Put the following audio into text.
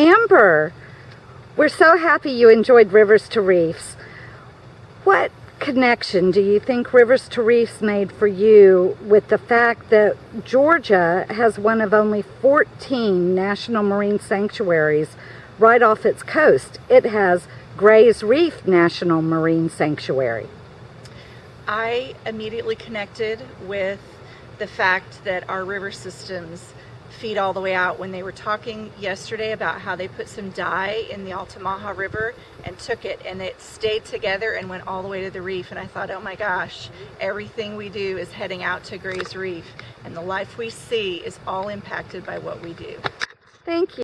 Amber, we're so happy you enjoyed Rivers to Reefs. What connection do you think Rivers to Reefs made for you with the fact that Georgia has one of only 14 national marine sanctuaries right off its coast? It has Gray's Reef National Marine Sanctuary. I immediately connected with the fact that our river systems feed all the way out. When they were talking yesterday about how they put some dye in the Altamaha River and took it and it stayed together and went all the way to the reef and I thought, oh my gosh, everything we do is heading out to Gray's Reef and the life we see is all impacted by what we do. Thank you.